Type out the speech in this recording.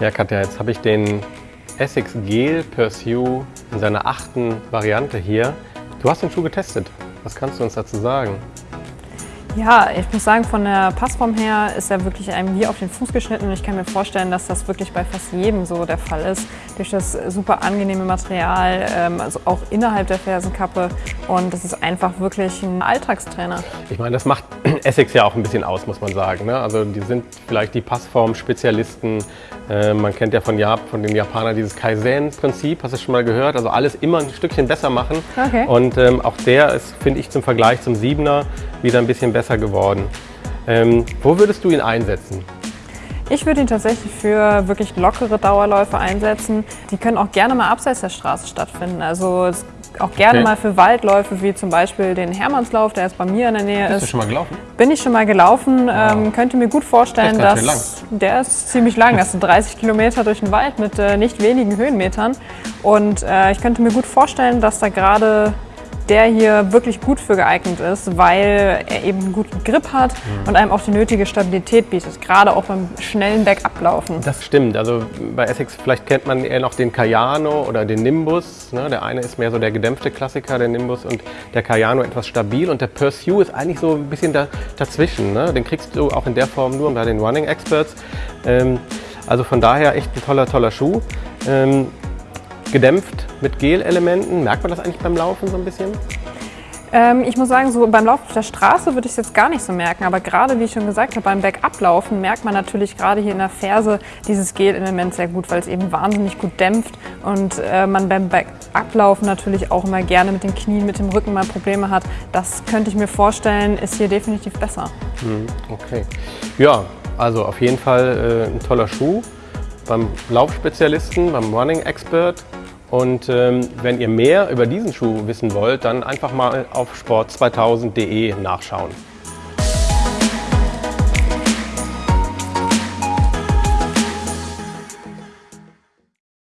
Ja, Katja, jetzt habe ich den Essex Gel Pursue in seiner achten Variante hier. Du hast den Schuh getestet. Was kannst du uns dazu sagen? Ja, ich muss sagen, von der Passform her ist er wirklich einem wie auf den Fuß geschnitten und ich kann mir vorstellen, dass das wirklich bei fast jedem so der Fall ist. Durch das super angenehme Material, ähm, also auch innerhalb der Fersenkappe und das ist einfach wirklich ein Alltagstrainer. Ich meine, das macht Essex ja auch ein bisschen aus, muss man sagen. Ne? Also die sind vielleicht die Passform-Spezialisten. Äh, man kennt ja von, Jap von den Japanern dieses Kaizen-Prinzip, hast du schon mal gehört? Also alles immer ein Stückchen besser machen. Okay. Und ähm, auch der ist, finde ich, zum Vergleich zum Siebener wieder ein bisschen besser geworden. Ähm, wo würdest du ihn einsetzen? Ich würde ihn tatsächlich für wirklich lockere Dauerläufe einsetzen. Die können auch gerne mal abseits der Straße stattfinden. Also auch gerne Okay. mal für Waldläufe, wie zum Beispiel den Hermannslauf, der jetzt bei mir in der Nähe Bist ist. du schon mal gelaufen? Bin ich schon mal gelaufen, ähm, könnte mir gut vorstellen, Der ist dass der ist ziemlich lang. Das sind 30 Kilometer durch den Wald mit äh, nicht wenigen Höhenmetern. Und äh, ich könnte mir gut vorstellen, dass da gerade der hier wirklich gut für geeignet ist, weil er eben einen guten Grip hat Mhm. und einem auch die nötige Stabilität bietet, gerade auch beim schnellen Bergablaufen. Das stimmt. Also bei Essex vielleicht kennt man eher noch den Cayano oder den Nimbus. Ne? Der eine ist mehr so der gedämpfte Klassiker, der Nimbus, und der Cayano etwas stabil. Und der Pursue ist eigentlich so ein bisschen da, dazwischen. Ne? Den kriegst du auch in der Form nur bei den Running Experts. Ähm, also von daher echt ein toller, toller Schuh. Ähm, gedämpft mit Gel-Elementen. Merkt man das eigentlich beim Laufen so ein bisschen? Ähm, ich muss sagen, so beim Lauf auf der Straße würde ich es jetzt gar nicht so merken, aber gerade wie ich schon gesagt habe, beim Bergablaufen merkt man natürlich gerade hier in der Ferse dieses Gel-Element sehr gut, weil es eben wahnsinnig gut dämpft und äh, man beim Bergablaufen natürlich auch immer gerne mit den Knien, mit dem Rücken mal Probleme hat. Das könnte ich mir vorstellen, ist hier definitiv besser. Okay. Ja, also auf jeden Fall äh, ein toller Schuh beim Laufspezialisten, beim Running Expert. Und ähm, wenn ihr mehr über diesen Schuh wissen wollt, dann einfach mal auf sport2000.de nachschauen.